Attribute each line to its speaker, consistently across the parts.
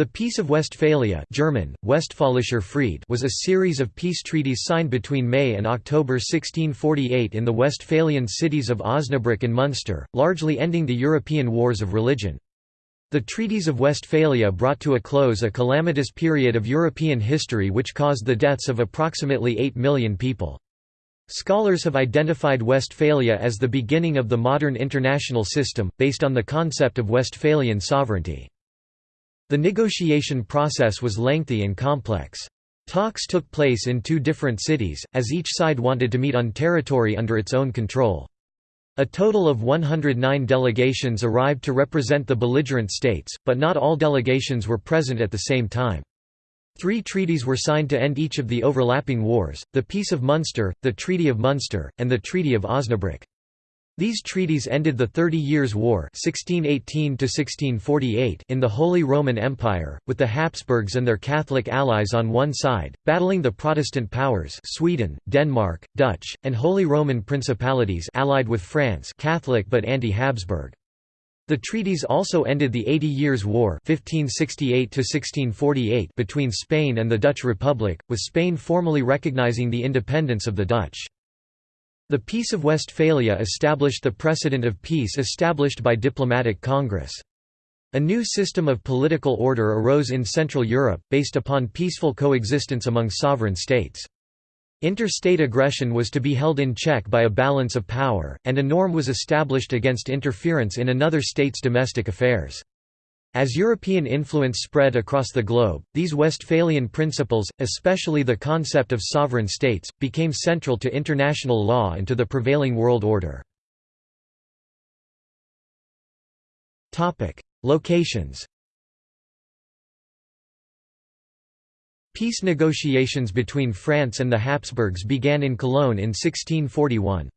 Speaker 1: The Peace of Westphalia German, Westfälischer Fried was a series of peace treaties signed between May and October 1648 in the Westphalian cities of Osnabrück and Munster, largely ending the European wars of religion. The Treaties of Westphalia brought to a close a calamitous period of European history which caused the deaths of approximately 8 million people. Scholars have identified Westphalia as the beginning of the modern international system, based on the concept of Westphalian sovereignty. The negotiation process was lengthy and complex. Talks took place in two different cities, as each side wanted to meet on territory under its own control. A total of 109 delegations arrived to represent the belligerent states, but not all delegations were present at the same time. Three treaties were signed to end each of the overlapping wars, the Peace of Munster, the Treaty of Munster, and the Treaty of Osnabrück. These treaties ended the Thirty Years' War 1618 in the Holy Roman Empire, with the Habsburgs and their Catholic allies on one side, battling the Protestant powers Sweden, Denmark, Dutch, and Holy Roman Principalities allied with France Catholic but anti-Habsburg. The treaties also ended the Eighty Years' War 1568 between Spain and the Dutch Republic, with Spain formally recognizing the independence of the Dutch. The Peace of Westphalia established the precedent of peace established by diplomatic congress. A new system of political order arose in Central Europe, based upon peaceful coexistence among sovereign states. Interstate aggression was to be held in check by a balance of power, and a norm was established against interference in another state's domestic affairs. As European influence spread across the globe, these Westphalian principles, especially the concept of sovereign states, became central to international law and to the prevailing world order. Locations Peace negotiations between France and the Habsburgs began in Cologne in 1641.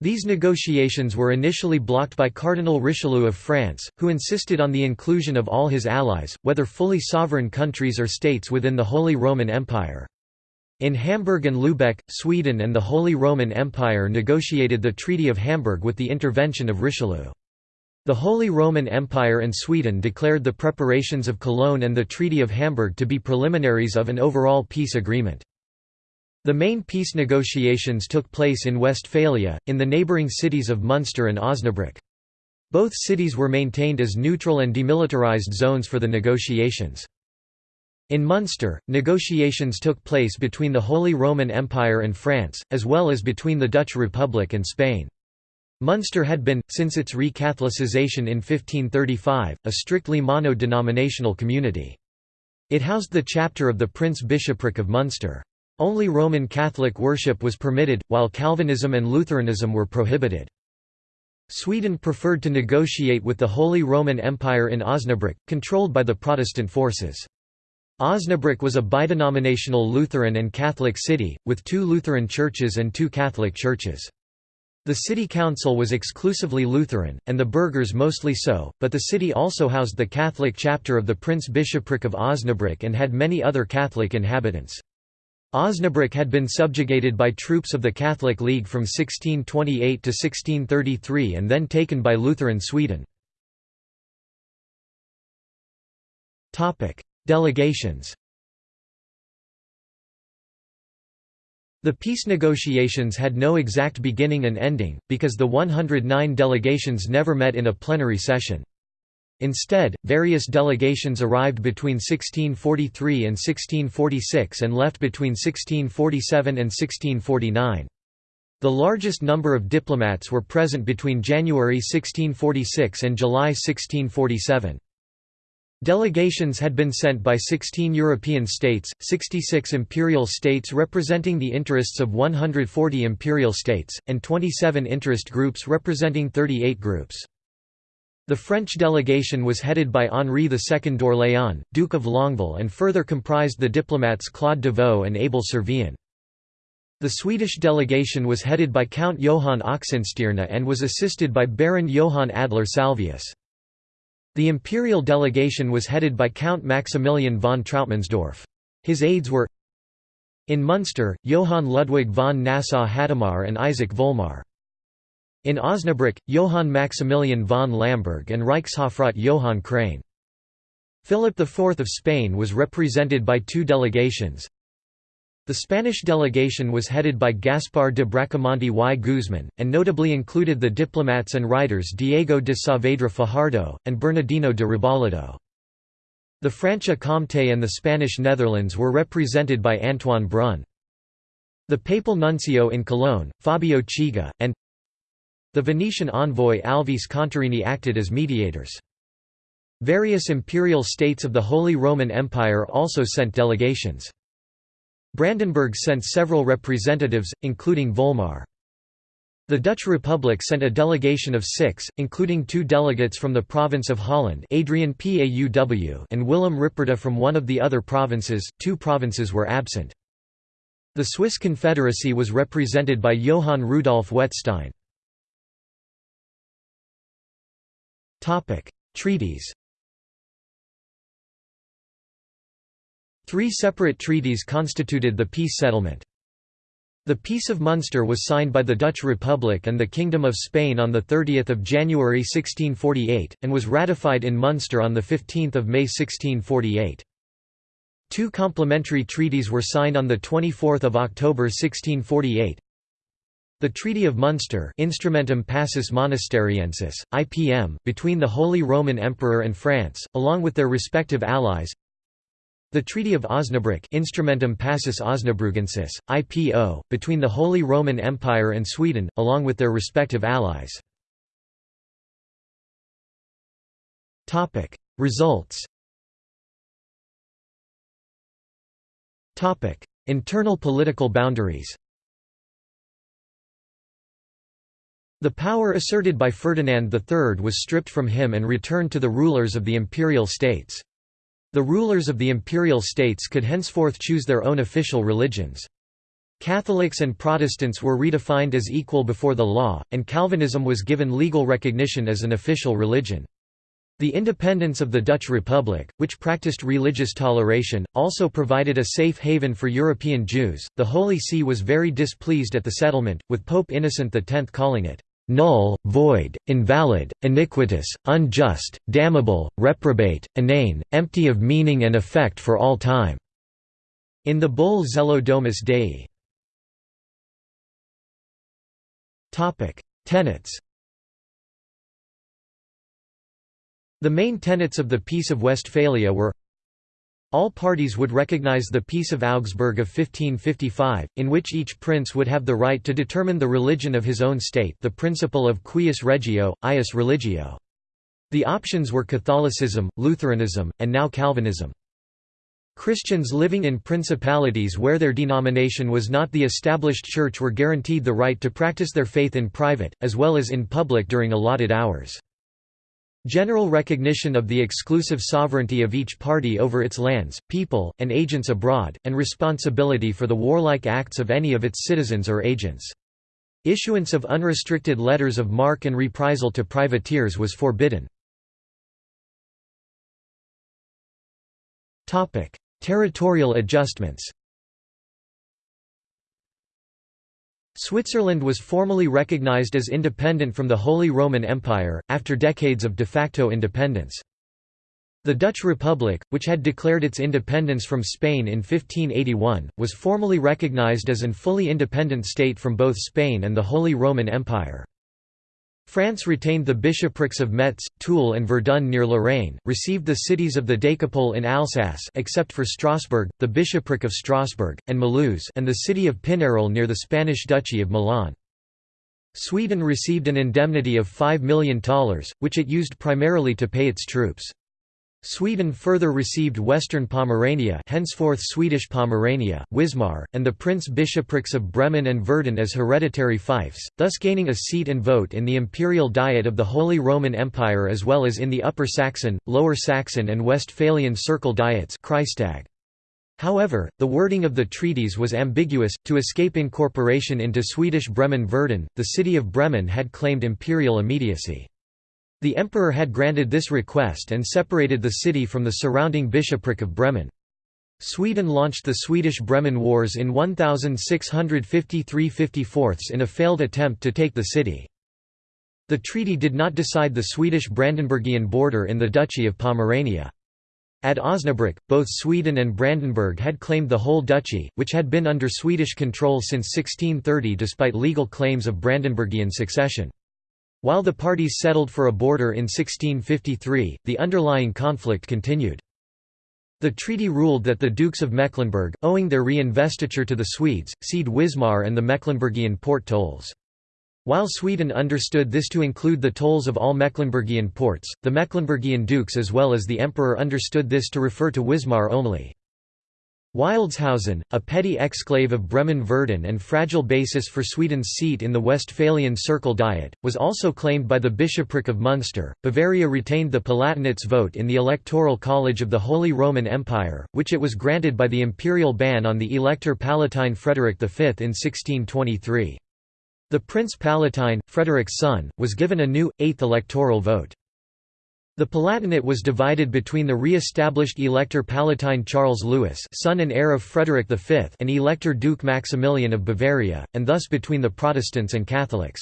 Speaker 1: These negotiations were initially blocked by Cardinal Richelieu of France, who insisted on the inclusion of all his allies, whether fully sovereign countries or states within the Holy Roman Empire. In Hamburg and Lübeck, Sweden and the Holy Roman Empire negotiated the Treaty of Hamburg with the intervention of Richelieu. The Holy Roman Empire and Sweden declared the preparations of Cologne and the Treaty of Hamburg to be preliminaries of an overall peace agreement. The main peace negotiations took place in Westphalia, in the neighbouring cities of Munster and Osnabrück. Both cities were maintained as neutral and demilitarized zones for the negotiations. In Munster, negotiations took place between the Holy Roman Empire and France, as well as between the Dutch Republic and Spain. Munster had been, since its re-Catholicization in 1535, a strictly mono-denominational community. It housed the chapter of the Prince-Bishopric of Munster. Only Roman Catholic worship was permitted, while Calvinism and Lutheranism were prohibited. Sweden preferred to negotiate with the Holy Roman Empire in Osnabrück, controlled by the Protestant forces. Osnabrück was a bidenominational Lutheran and Catholic city, with two Lutheran churches and two Catholic churches. The city council was exclusively Lutheran, and the burghers mostly so, but the city also housed the Catholic chapter of the Prince-Bishopric of Osnabrück and had many other Catholic inhabitants. Osnabrück had been subjugated by troops of the Catholic League from 1628 to 1633 and then taken by Lutheran Sweden. Delegations The peace negotiations had no exact beginning and ending, because the 109 delegations never met in a plenary session. Instead, various delegations arrived between 1643 and 1646 and left between 1647 and 1649. The largest number of diplomats were present between January 1646 and July 1647. Delegations had been sent by 16 European states, 66 imperial states representing the interests of 140 imperial states, and 27 interest groups representing 38 groups. The French delegation was headed by Henri II d'Orléans, Duke of Longueville and further comprised the diplomats Claude d'Avaux and Abel Servien. The Swedish delegation was headed by Count Johann Oxenstierna and was assisted by Baron Johann Adler Salvius. The imperial delegation was headed by Count Maximilian von Trautmannsdorff. His aides were in Munster, Johann Ludwig von Nassau-Hadamar and Isaac Volmar. In Osnabrück, Johann Maximilian von Lamberg and Reichshofrat Johann Krane. Philip IV of Spain was represented by two delegations. The Spanish delegation was headed by Gaspar de Bracamonte y Guzman, and notably included the diplomats and writers Diego de Saavedra Fajardo, and Bernardino de Rebolledo. The Franche-Comté and the Spanish Netherlands were represented by Antoine Brun. The papal nuncio in Cologne, Fabio Chigi, and the Venetian envoy Alvise Contarini acted as mediators. Various imperial states of the Holy Roman Empire also sent delegations. Brandenburg sent several representatives, including Volmar. The Dutch Republic sent a delegation of six, including two delegates from the province of Holland Adrian Pauw and Willem Ripperda from one of the other provinces, two provinces were absent. The Swiss Confederacy was represented by Johann Rudolf Wettstein. Treaties Three separate treaties constituted the peace settlement. The Peace of Munster was signed by the Dutch Republic and the Kingdom of Spain on 30 January 1648, and was ratified in Munster on 15 May 1648. Two complementary treaties were signed on 24 October 1648. The Treaty of Munster Instrumentum Pacis Monasteriensis, IPM, between the Holy Roman Emperor and France, along with their respective allies. The Treaty of Osnabrück Instrumentum Pacis Osnabrügensis, IPO, between the Holy Roman Empire and Sweden, along with their respective allies. Results Internal political boundaries The power asserted by Ferdinand III was stripped from him and returned to the rulers of the imperial states. The rulers of the imperial states could henceforth choose their own official religions. Catholics and Protestants were redefined as equal before the law, and Calvinism was given legal recognition as an official religion. The independence of the Dutch Republic, which practiced religious toleration, also provided a safe haven for European Jews. The Holy See was very displeased at the settlement, with Pope Innocent X calling it null, void, invalid, iniquitous, unjust, damnable, reprobate, inane, empty of meaning and effect for all time." In the bull Zelo Domus Dei. Tenets The main tenets of the Peace of Westphalia were all parties would recognize the Peace of Augsburg of 1555, in which each prince would have the right to determine the religion of his own state the principle of cuius regio, eius religio. The options were Catholicism, Lutheranism, and now Calvinism. Christians living in principalities where their denomination was not the established church were guaranteed the right to practice their faith in private, as well as in public during allotted hours. General recognition of the exclusive sovereignty of each party over its lands, people, and agents abroad, and responsibility for the warlike acts of any of its citizens or agents. Issuance of unrestricted letters of marque and reprisal to privateers was forbidden. Territorial adjustments Switzerland was formally recognized as independent from the Holy Roman Empire, after decades of de facto independence. The Dutch Republic, which had declared its independence from Spain in 1581, was formally recognized as an fully independent state from both Spain and the Holy Roman Empire. France retained the bishoprics of Metz, Toul and Verdun near Lorraine, received the cities of the Decapole in Alsace except for Strasbourg, the bishopric of Strasbourg, and Mulhouse and the city of Pinerol near the Spanish Duchy of Milan. Sweden received an indemnity of $5 million, which it used primarily to pay its troops. Sweden further received Western Pomerania henceforth Swedish Pomerania, Wismar, and the prince-bishoprics of Bremen and Verden as hereditary fiefs, thus gaining a seat and vote in the imperial diet of the Holy Roman Empire as well as in the Upper Saxon, Lower Saxon and Westphalian Circle diets However, the wording of the treaties was ambiguous. To escape incorporation into Swedish Bremen-Verden, the city of Bremen had claimed imperial immediacy. The emperor had granted this request and separated the city from the surrounding bishopric of Bremen. Sweden launched the Swedish Bremen Wars in 1653–54 in a failed attempt to take the city. The treaty did not decide the Swedish Brandenburgian border in the Duchy of Pomerania. At Osnabrück, both Sweden and Brandenburg had claimed the whole duchy, which had been under Swedish control since 1630 despite legal claims of Brandenburgian succession. While the parties settled for a border in 1653, the underlying conflict continued. The treaty ruled that the Dukes of Mecklenburg, owing their reinvestiture to the Swedes, cede Wismar and the Mecklenburgian port tolls. While Sweden understood this to include the tolls of all Mecklenburgian ports, the Mecklenburgian dukes as well as the emperor understood this to refer to Wismar only. Wildeshausen, a petty exclave of Bremen-Verden and fragile basis for Sweden's seat in the Westphalian Circle Diet, was also claimed by the bishopric of Munster. Bavaria retained the Palatinate's vote in the Electoral College of the Holy Roman Empire, which it was granted by the imperial ban on the Elector Palatine Frederick V in 1623. The Prince Palatine, Frederick's son, was given a new, eighth electoral vote. The Palatinate was divided between the re-established Elector Palatine Charles Louis son and heir of Frederick V and Elector Duke Maximilian of Bavaria, and thus between the Protestants and Catholics.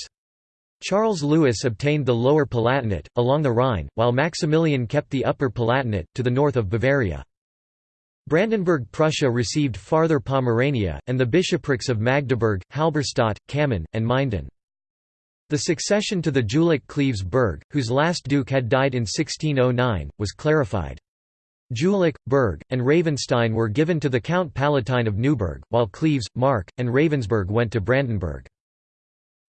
Speaker 1: Charles Louis obtained the Lower Palatinate, along the Rhine, while Maximilian kept the Upper Palatinate, to the north of Bavaria. Brandenburg Prussia received farther Pomerania, and the bishoprics of Magdeburg, Halberstadt, Cammin, and Minden. The succession to the Jülich Cleves Berg, whose last duke had died in 1609, was clarified. Jülich, Berg, and Ravenstein were given to the Count Palatine of Neuburg, while Cleves, Mark, and Ravensberg went to Brandenburg.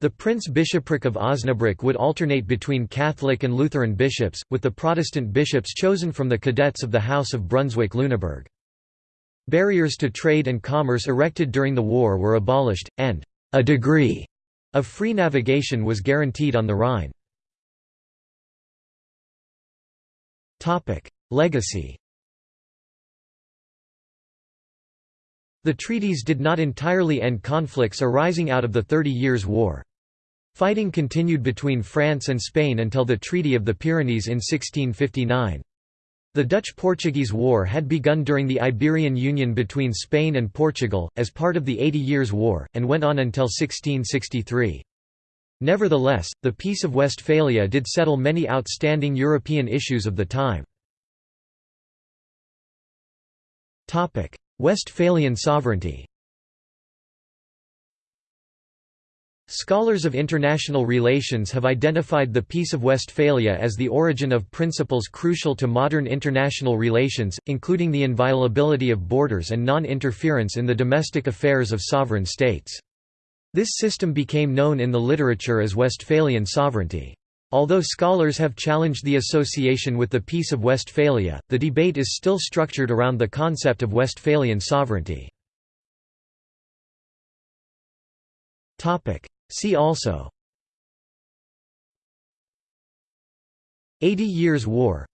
Speaker 1: The Prince-Bishopric of Osnabrück would alternate between Catholic and Lutheran bishops, with the Protestant bishops chosen from the cadets of the House of Brunswick-Lüneburg. Barriers to trade and commerce erected during the war were abolished, and a degree of free navigation was guaranteed on the Rhine. Legacy The treaties did not entirely end conflicts arising out of the Thirty Years' War. Fighting continued between France and Spain until the Treaty of the Pyrenees in 1659. The Dutch–Portuguese War had begun during the Iberian Union between Spain and Portugal, as part of the Eighty Years' War, and went on until 1663. Nevertheless, the Peace of Westphalia did settle many outstanding European issues of the time. Westphalian sovereignty Scholars of international relations have identified the Peace of Westphalia as the origin of principles crucial to modern international relations, including the inviolability of borders and non-interference in the domestic affairs of sovereign states. This system became known in the literature as Westphalian sovereignty. Although scholars have challenged the association with the Peace of Westphalia, the debate is still structured around the concept of Westphalian sovereignty. See also. Eighty Years' War.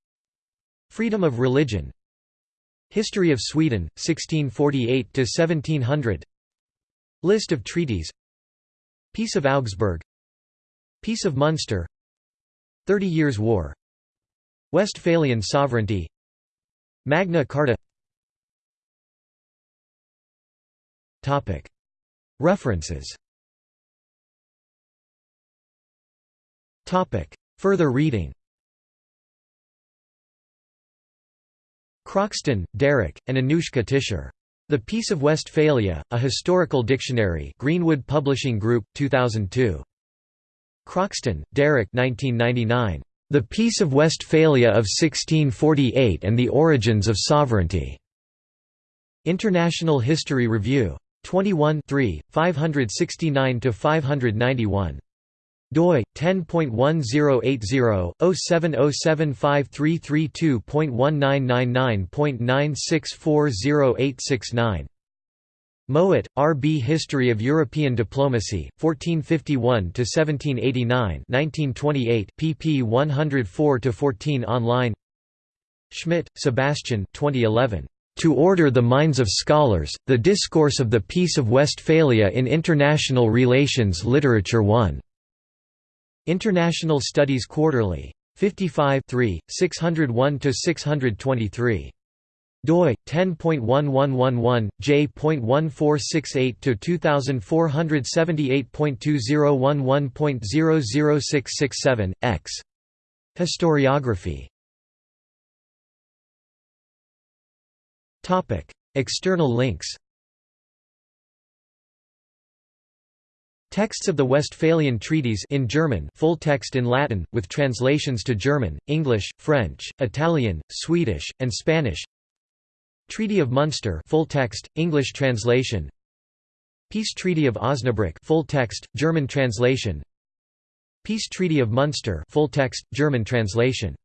Speaker 1: Freedom of religion. History of Sweden, 1648–1700 List of treaties. Peace of Augsburg. Peace of Munster. Thirty Years' War. Westphalian sovereignty. Magna Carta. References Further reading Croxton, Derek, and Anuschka Tischer. The Peace of Westphalia, A Historical Dictionary Greenwood Publishing Group, 2002. Croxton, Derek 1999. The Peace of Westphalia of 1648 and the Origins of Sovereignty. International History Review. 21 569–591 doi 10.1080-07075332.1999.96408669 Mowat, R. B. History of European Diplomacy, 1451–1789 1928, pp 104–14 online Schmidt, Sebastian 2011. To Order the Minds of Scholars, The Discourse of the Peace of Westphalia in International Relations Literature 1. International Studies Quarterly. 55 601–623 doi 10.1111 j.1468 to 2478.2011.00667 x historiography Topic: External links. Texts of the Westphalian Treaties in German full text in Latin, with translations to German, English, French, Italian, Swedish, and Spanish. Treaty of Munster full text, English translation. Peace Treaty of Osnabrück full text, German translation. Peace Treaty of Munster full text, German translation